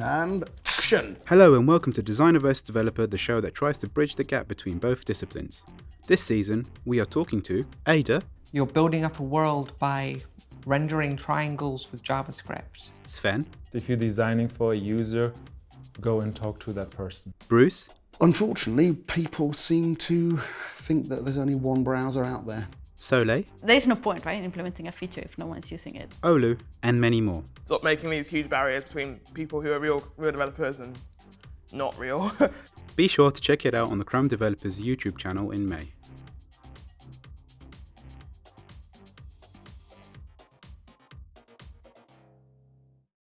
And action! Hello and welcome to Designer vs Developer, the show that tries to bridge the gap between both disciplines. This season, we are talking to Ada, You're building up a world by rendering triangles with JavaScript. Sven, If you're designing for a user, go and talk to that person. Bruce, Unfortunately, people seem to think that there's only one browser out there. Soleil, There's no point, right, in implementing a feature if no one's using it. Olu, and many more. Stop making these huge barriers between people who are real, real developers and not real. Be sure to check it out on the Chrome Developers YouTube channel in May.